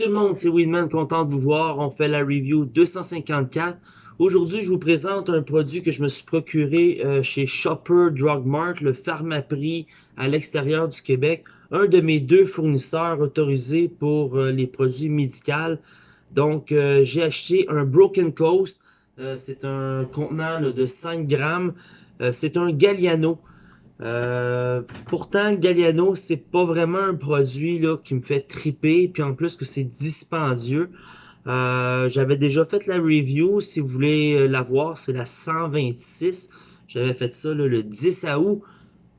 tout le monde, c'est Winman, content de vous voir. On fait la review 254. Aujourd'hui, je vous présente un produit que je me suis procuré euh, chez Shopper Drug Mart, le Pharmaprix à l'extérieur du Québec. Un de mes deux fournisseurs autorisés pour euh, les produits médicaux. Donc, euh, j'ai acheté un Broken Coast. c'est un contenant de 5 grammes. c'est un Galliano. Euh, pourtant, Galliano, c'est pas vraiment un produit là, qui me fait triper, puis en plus que c'est dispendieux. Euh, J'avais déjà fait la review, si vous voulez euh, la voir, c'est la 126. J'avais fait ça le 10 août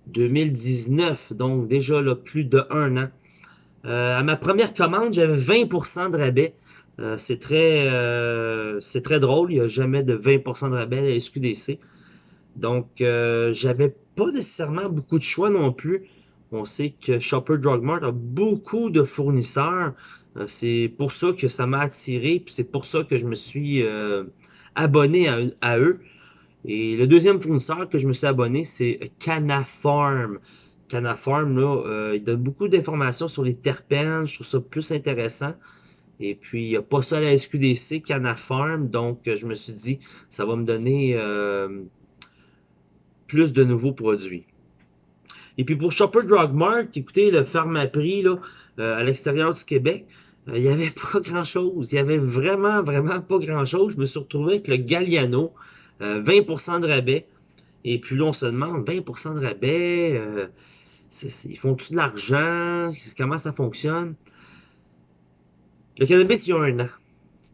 2019, donc déjà là, plus de un an. Euh, à ma première commande, j'avais 20% de rabais. Euh, c'est très, c'est très drôle, il n'y a jamais de 20% de rabais à la SQDC. Donc, j'avais pas nécessairement beaucoup de choix non plus. On sait que Shopper Drug Mart a beaucoup de fournisseurs. Euh, c'est pour ça que ça m'a attiré, puis c'est pour ça que je me suis euh, abonné à, eux. Et le deuxième fournisseur que je me suis abonné, c'est Canafarm. Canafarm, là, euh, il donne beaucoup d'informations sur les terpènes. Je trouve ça plus intéressant. Et puis, il n'y a pas ça à la SQDC, Canafarm. Donc, je me suis dit, ça va me donner plus de nouveaux produits. Et puis pour Shopper Drug Mart, écoutez, le Pharmaprix là, euh, à l'extérieur du Québec, euh, il n'y avait pas grand-chose. Il y avait vraiment, vraiment pas grand-chose. Je me suis retrouvé avec le Galliano, 20% euh, de rabais. Et puis là, on se demande, 20% de rabais, ils font-tu de l'argent? Comment ça fonctionne? Le cannabis, il y a un an.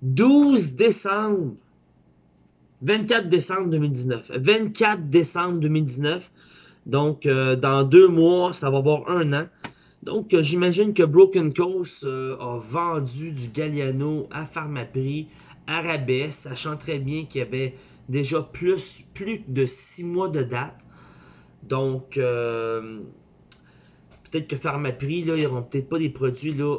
12 décembre 24 décembre 2019. 24 décembre 2019. Donc, euh, dans deux mois, ça va avoir un an. Donc, euh, j'imagine que Broken Coast euh, a vendu du Galliano à Pharmaprix, à rabais, sachant très bien qu'il y avait déjà plus, plus de six mois de date. Donc, peut-être que Pharmaprix, là, ils n'auront peut-être pas des produits là,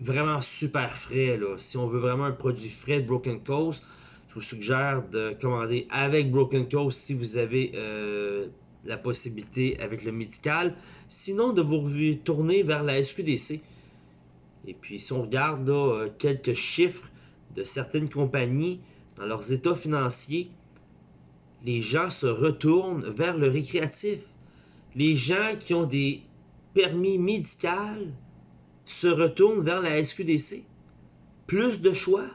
vraiment super frais. Là. Si on veut vraiment un produit frais de Broken Coast, je vous suggère de commander avec Broken Coast si vous avez euh, la possibilité avec le médical. Sinon, de vous tourner vers la SQDC. Et puis, si on regarde euh, quelques chiffres de certaines compagnies dans leurs états financiers, les gens se retournent vers le récréatif. Les gens qui ont des permis médicaux se retournent vers la SQDC. Plus de choix,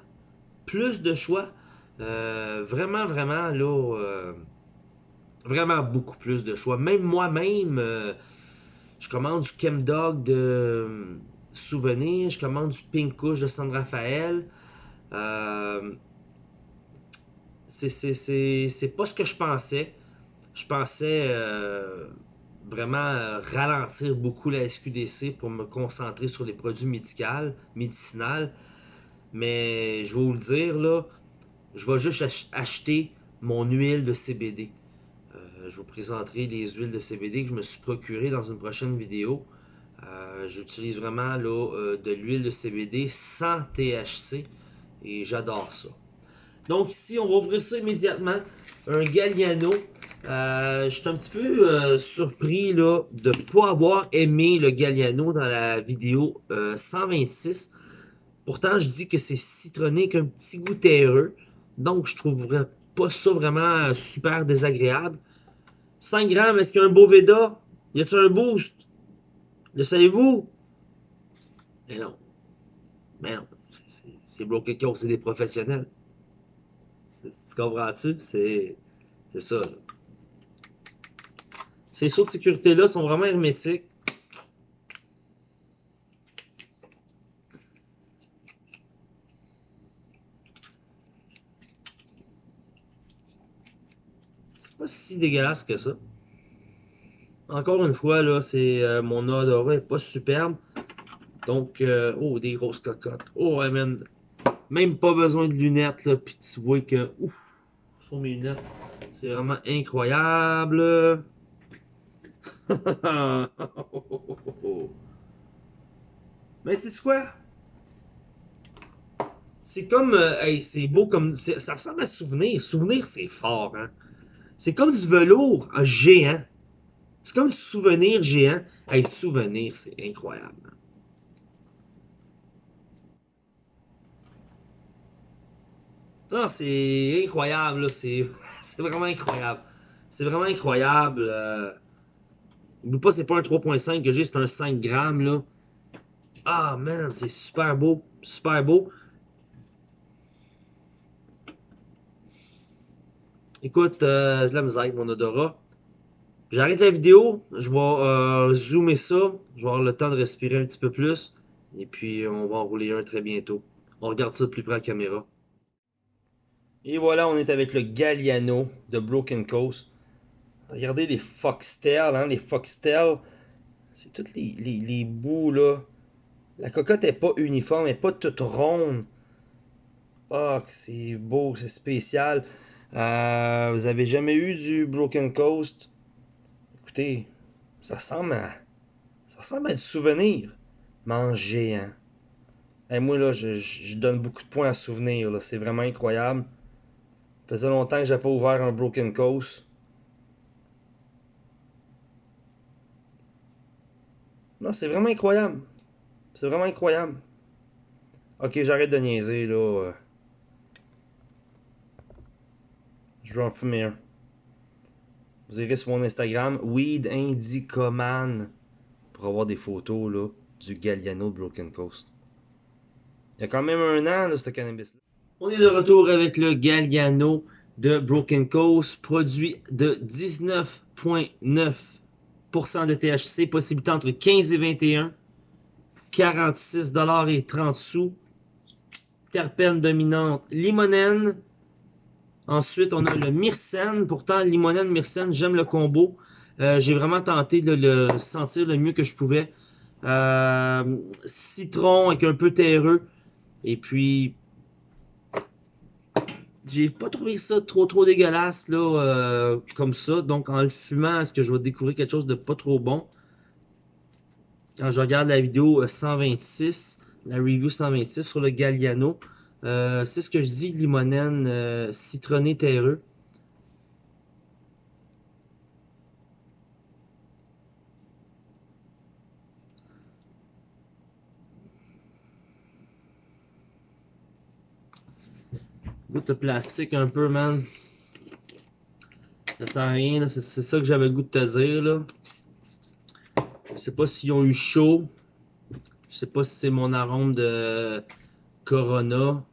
plus de choix. Euh, vraiment, vraiment, là, euh, vraiment beaucoup plus de choix. Même moi-même, euh, je commande du Chemdog de Souvenir, je commande du Pink de San Rafael. c'est pas ce que je pensais. Je pensais vraiment ralentir beaucoup la SQDC pour me concentrer sur les produits médicaux, médicinaux. Mais je vais vous le dire, là, je vais juste acheter mon huile de CBD. Euh, je vous présenterai les huiles de CBD que je me suis procuré dans une prochaine vidéo. Euh, j'utilise vraiment euh, de l'huile de CBD sans THC et j'adore ça. Donc ici, on va ouvrir ça immédiatement. Un Galliano. je suis un petit peu surpris de ne pas avoir aimé le Galliano dans la vidéo 126. Pourtant, je dis que c'est citronné avec un petit goût terreux. Donc, je trouverais pas ça vraiment super désagréable. 5 grammes, est-ce qu'il y a un beau Veda? Y a-t-il un boost? Le savez-vous? Mais non. Mais non. C'est bloqué qui c'est des professionnels. Tu comprends-tu? C'est ça. Ces sauts de sécurité-là sont vraiment hermétiques. pas si dégueulasse que ça. Encore une fois, là, c'est euh, mon odorat est pas superbe. Donc, euh, oh, des grosses cocottes. Oh, man. Même pas besoin de lunettes, là. Puis tu vois que, ouf, sur mes lunettes, c'est vraiment incroyable. Mais tu sais quoi? C'est comme, euh, hey, c'est beau comme, ça ressemble à souvenir. Souvenir, c'est fort, hein. C'est comme du velours ah, géant. C'est comme du souvenir géant. Hey, souvenir, c'est incroyable. Non, c'est incroyable, c'est vraiment incroyable. C'est vraiment incroyable. Euh... Pas, c'est pas un 3.5 que j'ai, c'est un 5 grammes. Ah, man, c'est super beau, super beau. Écoute, euh, la misère avec mon odorat. J'arrête la vidéo, je vais euh, zoomer ça, je vais avoir le temps de respirer un petit peu plus, et puis on va en rouler un très bientôt. On regarde ça de plus près à la caméra. Et voilà, on est avec le Galliano de Broken Coast. Regardez les foxtails, hein, les foxtails. C'est tous les, bouts, là. La cocotte est pas uniforme, elle est pas toute ronde. Ah, c'est beau, c'est spécial. Euh, vous avez jamais eu du Broken Coast? Écoutez, ça ressemble à... Ça ressemble à du souvenir. Manger, hein. Et moi, là, je, donne beaucoup de points à souvenir. C'est vraiment incroyable. Ça faisait longtemps que j'ai pas ouvert un Broken Coast. Non, c'est vraiment incroyable. C'est vraiment incroyable. Ok, j'arrête de niaiser, là. En fumer un. Vous irez sur mon Instagram, Weed Indicoman, pour avoir des photos, là, du Galliano Broken Coast. Il y a quand même un an, là, ce cannabis-là. On est de retour avec le Galliano de Broken Coast, produit de 19,9% de THC, possibilité entre 15 et 21, 46 et 30 sous. Terpène dominante limonène. Ensuite, on a le myrcène. Pourtant, limonène, myrcène, j'aime le combo. Euh, j'ai vraiment tenté de le sentir le mieux que je pouvais. Euh, citron avec un peu terreux. Et puis, j'ai pas trouvé ça trop trop dégueulasse là euh, comme ça. Donc en le fumant, est-ce que je vais découvrir quelque chose de pas trop bon? Quand je regarde la vidéo 126, euh, la review 126 sur le Galliano, euh, c'est ce que je dis, limonène citronné terreux. Goût de plastique un peu, man. Ça sert à rien, c'est ça que j'avais le goût de te dire, là. Je sais pas s'ils ont eu chaud. Je sais pas si c'est mon arôme de Corona.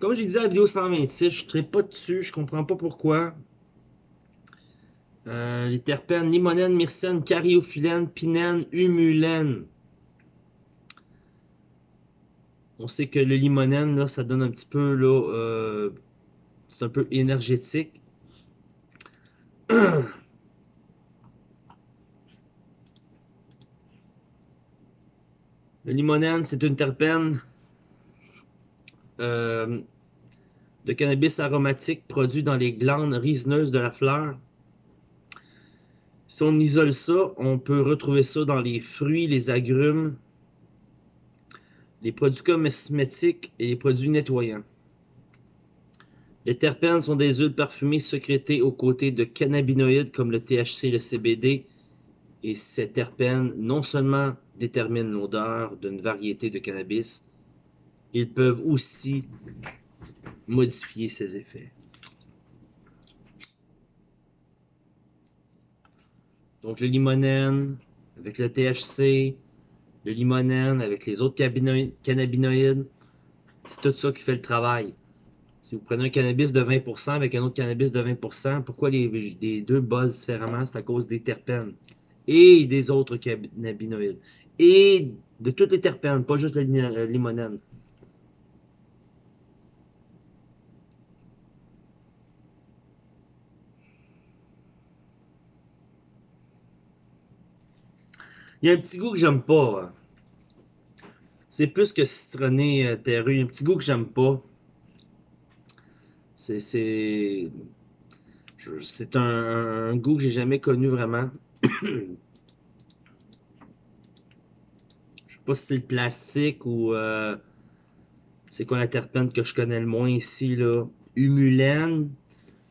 Comme j'ai dit à la vidéo 126, je ne pas dessus, je comprends pas pourquoi. Euh, les terpènes, limonène, myrcène, cariophyllène, pinène, humulène. On sait que le limonène, là, ça donne un petit peu, là, euh, c'est un peu énergétique. le limonène, c'est une terpène euh, de cannabis aromatique produit dans les glandes résineuses de la fleur. Si on isole ça, on peut retrouver ça dans les fruits, les agrumes, les produits cosmétiques et les produits nettoyants. Les terpènes sont des huiles parfumées sécrétées aux côtés de cannabinoïdes comme le THC le CBD. Et ces terpènes non seulement déterminent l'odeur d'une variété de cannabis, ils peuvent aussi modifier ses effets. Donc le limonène avec le THC, le limonène avec les autres cannabinoïdes, c'est tout ça qui fait le travail. Si vous prenez un cannabis de 20% avec un autre cannabis de 20%, pourquoi les, les deux buzzent différemment? C'est à cause des terpènes et des autres cannabinoïdes. Et de toutes les terpènes, pas juste le limonène. Il y a un petit goût que j'aime pas. C'est plus que citronné euh, terreux. Il y a un petit goût que j'aime pas. C'est. C'est c'est un, goût que j'ai jamais connu vraiment. je pas si c'est le plastique ou euh, c'est quoi la terpène que je connais le moins ici là. Humulène.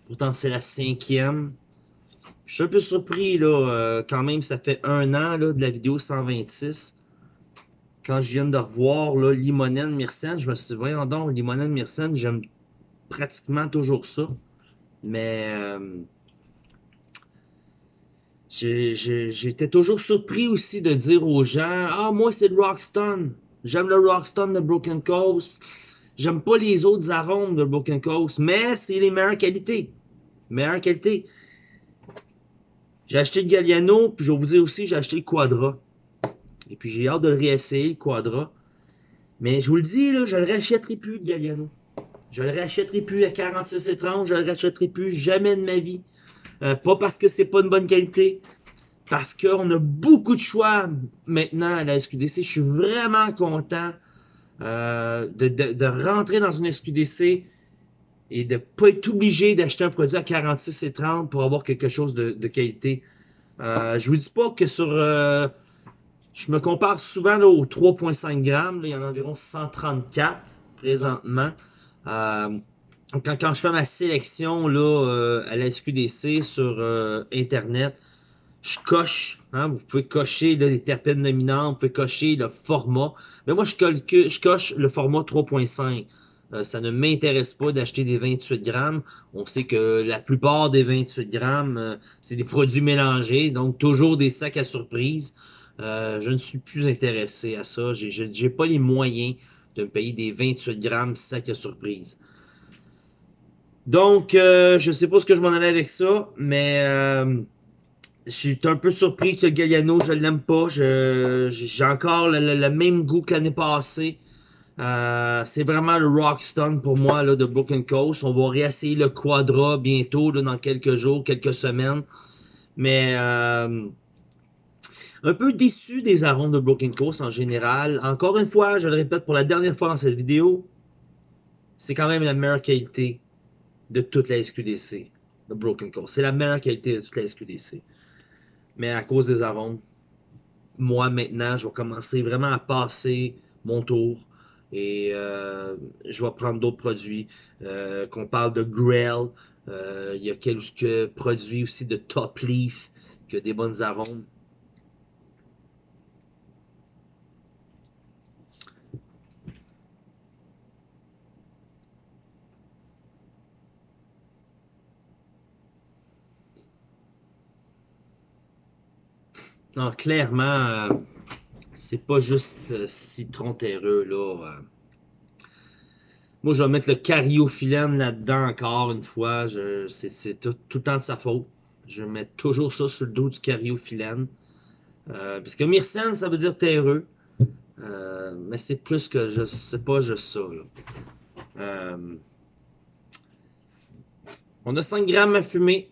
Pourtant c'est la cinquième. Je suis un peu surpris là. Euh, quand même ça fait un an là, de la vidéo 126. Quand je viens de revoir là, limonène myrcène, je me suis dit voyons donc limonène myrcène, j'aime pratiquement toujours ça. Mais euh, j'étais toujours surpris aussi de dire aux gens Ah, moi c'est le Rockstone. J'aime le Rockstone de Broken Coast. J'aime pas les autres arômes de Broken Coast, mais c'est les meilleures qualités. Meilleure qualité. J'ai acheté le Galliano, puis je vais vous dire aussi, j'ai acheté le Quadra. Et puis j'ai hâte de le réessayer, le Quadra. Mais je vous le dis, là, je le rachèterai plus, le Galliano. Je le rachèterai plus à 46 et 30, je le rachèterai plus jamais de ma vie. Euh, pas parce que c'est pas une bonne qualité, parce qu'on a beaucoup de choix maintenant à la SQDC. Je suis vraiment content euh, de, de, de, rentrer dans une SQDC et de pas être obligé d'acheter un produit à 46 et 30 pour avoir quelque chose de, qualité. Euh, je vous dis pas que sur... Euh, je me compare souvent là, aux 3.5 grammes. il y en a environ 134 présentement. Euh, quand, je fais ma sélection là, euh, à la SQDC sur Internet, je coche, hein, vous pouvez cocher les terpènes dominantes, vous pouvez cocher le format. Mais moi, je coche le format 3.5. Euh, ça ne m'intéresse pas d'acheter des 28 grammes. On sait que la plupart des 28 grammes, euh, c'est des produits mélangés, donc toujours des sacs à surprise. Euh, je ne suis plus intéressé à ça. J'ai pas les moyens de me payer des 28 grammes sacs à surprise. Donc, euh, je sais pas ce que je m'en allais avec ça, mais euh, je suis un peu surpris que Galliano, je l'aime pas. J'ai encore le, même goût que l'année passée. Euh, c'est vraiment le Rockstone pour moi là, de Broken Coast. On va réessayer le Quadra bientôt, là, dans quelques jours, quelques semaines. Mais euh, un peu déçu des arômes de Broken Coast en général. Encore une fois, je le répète pour la dernière fois dans cette vidéo, c'est quand même la meilleure qualité de toute la SQDC, de Broken Coast. C'est la meilleure qualité de toute la SQDC. Mais à cause des arômes, moi maintenant, je vais commencer vraiment à passer mon tour et euh, je vais prendre d'autres produits. Euh, qu'on parle de Grell, euh, il y a quelques produits aussi de Top Leaf qui des bonnes arômes. Non, clairement, c'est pas juste euh, citron terreux, là. Euh. Moi, je vais mettre le cariophyllène là-dedans encore une fois. C'est tout, le temps de sa faute. Je mettre toujours ça sur le dos du cariophyllène. Euh, parce que myrcène, ça veut dire terreux. mais c'est plus que je sais pas juste ça. On a 5 grammes à fumer.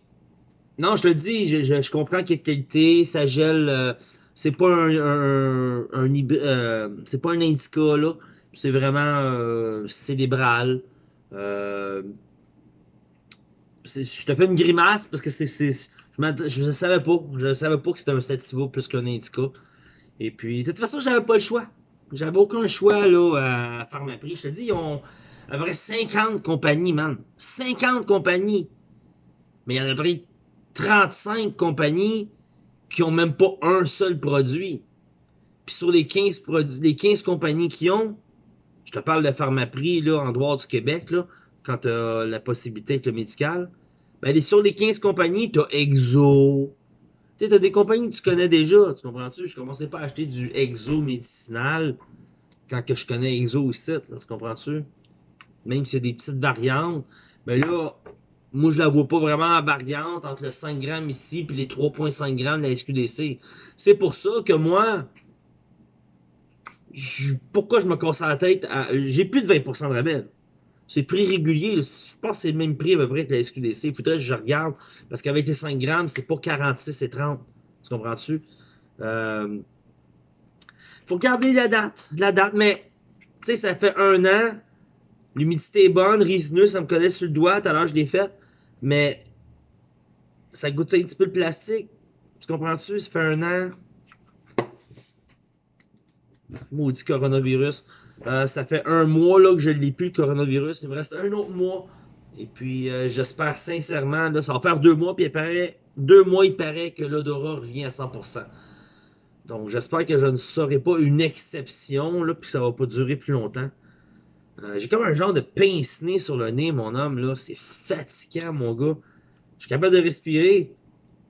Non, je le dis, je, comprends qu'il y qualité, ça gèle. C'est pas un, un, un euh, c'est pas un indica là. C'est vraiment euh, célébral. Euh, je te fais une grimace parce que c'est, je, je savais pas, je savais pas que c'était un sativa plus qu'un indica. Et puis, de toute façon, j'avais pas le choix. J'avais aucun choix là à faire ma prix. Je te dis, ils ont à peu près 50 compagnies, man. 50 compagnies. Mais il y en a pris 35 compagnies qui ont même pas un seul produit. Puis sur les 15, produits, les 15 compagnies qui ont, je te parle de Pharmaprix là, en droit du Québec, là, quand tu as la possibilité avec le médical, ben, sur les 15 compagnies, tu as Exo. Tu as des compagnies que tu connais déjà, tu comprends-tu? Je commençais pas à acheter du Exo médicinal quand que je connais Exo aussi, là, tu comprends-tu? Même y a des petites variantes. Mais ben là, moi, je la vois pas vraiment en variante entre le 5 grammes ici et les 3.5 grammes de la SQDC. C'est pour ça que moi, pourquoi je me casse la tête J'ai plus de 20% de rabais. C'est prix régulier. Je pense que c'est le même prix à peu près que la SQDC. Il faudrait que je regarde. Parce qu'avec les 5 grammes, c'est pas 46 et 30. Tu comprends-tu? Euh, faut garder la date. La date, mais tu sais, ça fait un an. L'humidité est bonne, résineux, ça me connaît sur le doigt. Tout à l'heure, je l'ai fait. Mais ça goûte un petit peu le plastique. Tu comprends-tu? Ça fait un an. Maudit coronavirus. Euh, ça fait un mois là, que je ne l'ai plus, le coronavirus. Il me reste un autre mois. Et puis, euh, j'espère sincèrement, là, ça va faire deux mois, puis il paraît, deux mois, il paraît que l'odorat revient à 100%. Donc, j'espère que je ne serai pas une exception, là, puis que ça va pas durer plus longtemps. Euh, j'ai comme un genre de pince-nez sur le nez, mon homme, là. C'est fatigant, mon gars. Je suis capable de respirer,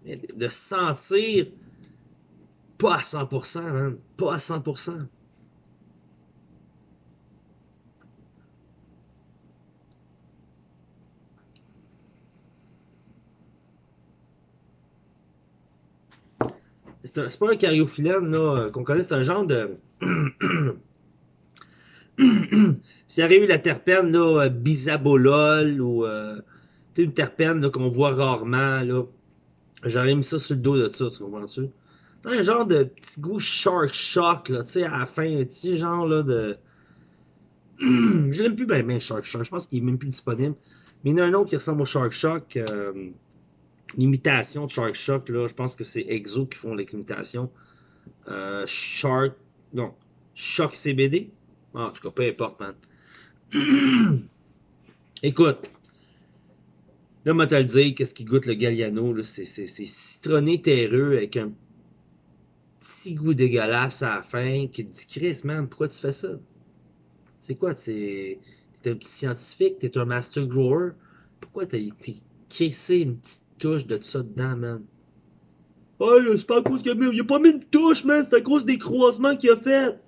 de sentir pas à 100%, man. Pas à 100%. C'est pas un cariophyllène là, qu'on connaît, c'est un genre de. S'il y avait eu la terpène là, bisabolol ou euh, une terpène qu'on voit rarement, là, j'aurais mis ça sur le dos de ça, tu comprends-tu? un genre de petit goût shark shock, là, tu sais, à la fin, un petit genre là de. je l'aime plus bien, bien Shark Shock. Je pense qu'il est même plus disponible. Mais il y en a un autre qui ressemble au Shark Shock. Euh, l'imitation de Shark Shock, là, je pense que c'est Exo qui font l'imitation. Euh, Shark. Non. Shock CBD. Ah, en tout cas, peu importe, man. Écoute. Là, moi, te le dire, qu'est-ce qui goûte le Galliano, c'est citronné terreux avec un petit goût dégueulasse à la fin qui te dit Chris, man, pourquoi tu fais ça? C'est quoi? T'es un petit scientifique, t'es un master grower. Pourquoi t'as caissé une petite touche de ça dedans, man? Oh, c'est pas à cause qu'il a mis. Il a pas mis une touche, man, c'est à cause des croisements qu'il a fait.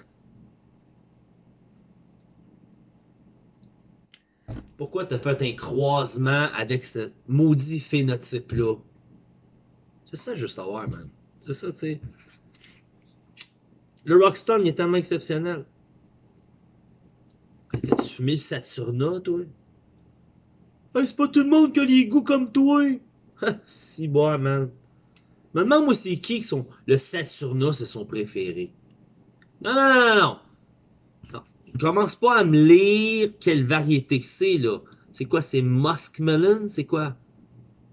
Pourquoi t'as fait un croisement avec ce maudit phénotype-là? C'est ça je veux savoir, man. C'est ça, tu sais. Le Rockstone, il est tellement exceptionnel. T'as-tu fumé le Saturna, toi? Hey, c'est pas tout le monde qui a les goûts comme toi! si bon, man. Maintenant, moi, c'est qui sont. Le Saturna, c'est son préféré. Non, non, non, non. Commence pas à me lire quelle variété c'est, là. C'est quoi, c'est Muskmelon? C'est quoi?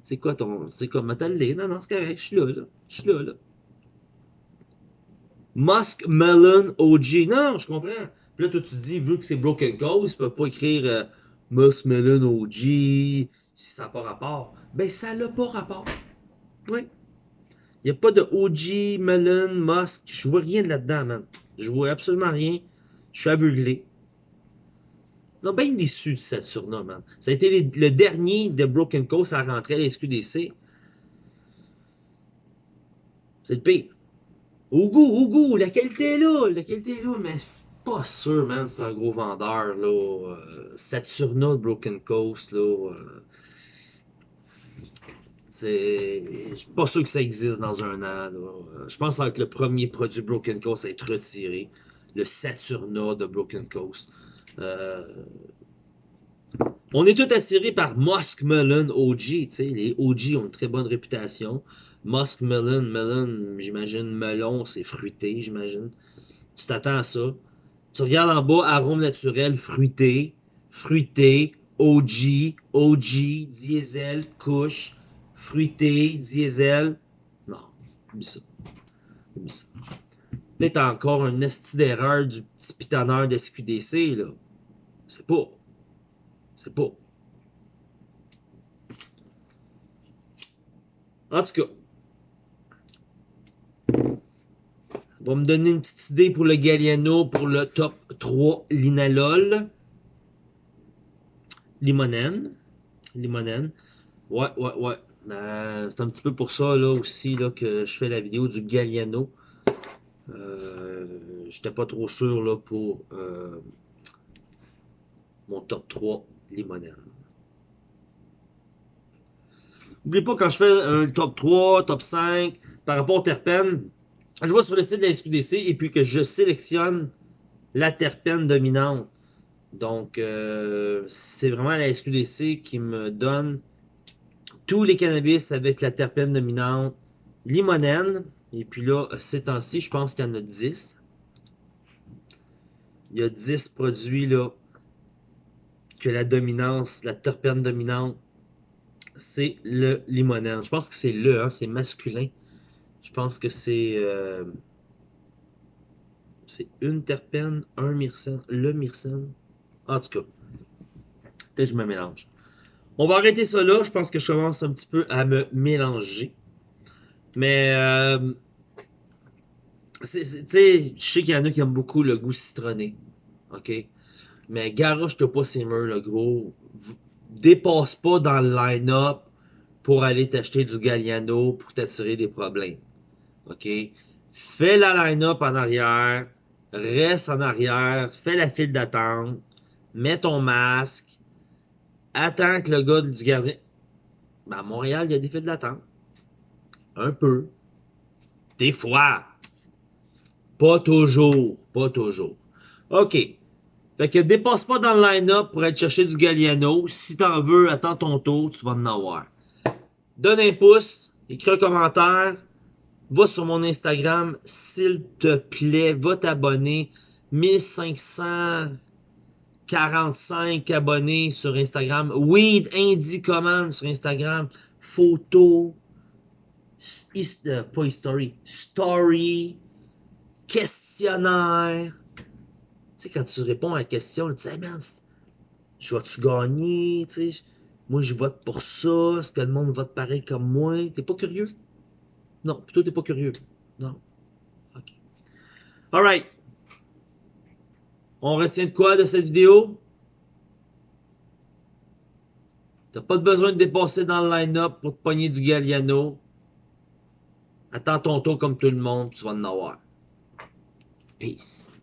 C'est quoi ton. C'est quoi, Metal Non, non, c'est correct, je suis là, là. Je suis là, là. Musk Melon OG. Non, je comprends. Puis là, toi, tu dis, vu que c'est Broken Coast, tu peux pas écrire euh, Musk Melon OG si ça n'a pas rapport. Ben, ça n'a pas rapport. Oui. Il n'y a pas de OG, Melon, Musk. Je vois rien là-dedans, man. Je vois absolument rien. Je suis aveuglé. Non, bien déçu de cette surnom, man. Ça a été le dernier de Broken Coast à rentrer à la SQDC. C'est le pire. Au goût, au goût, la qualité est là, la qualité est là, mais pas sûr, man, c'est un gros vendeur, là. Euh, de Broken Coast, là. Euh, c'est. Je suis pas sûr que ça existe dans un an. Euh, je pense que le premier produit Broken Coast à être retiré, le Saturna de Broken Coast. Euh, on est tous attirés par Musk Melon OG. Les OG ont une très bonne réputation. Musk melon, melon, j'imagine, melon, c'est fruité, j'imagine. Tu t'attends à ça. Tu regardes en bas, arôme naturel, fruité, fruité, OG, OG, diesel, couche, fruité, diesel. Non, oublie ça. Oublie ça. Peut-être encore un esti d'erreur du petit pitonneur d'SQDC, là. C'est pas. C'est pas. En tout cas, va me donner une petite idée pour le Galliano pour le top 3 Linalol. Limonène. Limonène. Ouais, ouais, ouais. Euh, c'est un petit peu pour ça là aussi là, que je fais la vidéo du Galliano. Euh, J'étais pas trop sûr là, pour euh, mon top 3 Limonène. N'oubliez pas quand je fais un top 3, top 5, par rapport au terpène, je vois sur le site de la SQDC et puis que je sélectionne la terpène dominante. Donc, euh, c'est vraiment la SQDC qui me donne tous les cannabis avec la terpène dominante limonène. Et puis là, ces temps-ci, je pense qu'il y en a 10. Il y a 10 produits là que la dominance, la terpène dominante, c'est le limonène. Je pense que c'est le, hein, c'est masculin. Je pense que c'est. Euh, C'est une terpène, un myrcène, le myrcène. En tout cas, peut-être je me mélange. On va arrêter ça là. Je pense que je commence un petit peu à me mélanger. Mais, euh, tu sais, je sais qu'il y en a qui aiment beaucoup le goût citronné. OK? Mais garoche-toi pas ces murs, le gros. Dépasse pas dans le line-up pour aller t'acheter du Galliano pour t'attirer des problèmes. OK? Fais la line-up en arrière. Reste en arrière. Fais la file d'attente. Mets ton masque. Attends que le gars du gardien. Ben, à Montréal, il y a des files d'attente. Un peu. Des fois. Pas toujours. Pas toujours. OK. Fait que dépasse pas dans le line-up pour aller chercher du Galliano. Si t'en veux, attends ton tour, tu vas en avoir. Donne un pouce, écris un commentaire, va sur mon Instagram, s'il te plaît, va t'abonner. 1545 abonnés sur Instagram. Weed Indie Command sur Instagram. Photo. Euh, pas history. Story. Questionnaire. Tu sais, quand tu réponds à la question, tu sais, man, je vais-tu gagner? Tu sais, moi, je vote pour ça. Est-ce que le monde vote pareil comme moi? T'es pas curieux? Non, plutôt t'es pas curieux. Non. OK. Alright. On retient de quoi de cette vidéo? T'as pas besoin de dépasser dans le line-up pour te pogner du Galliano. Attends ton tour comme tout le monde, tu vas en avoir. Peace.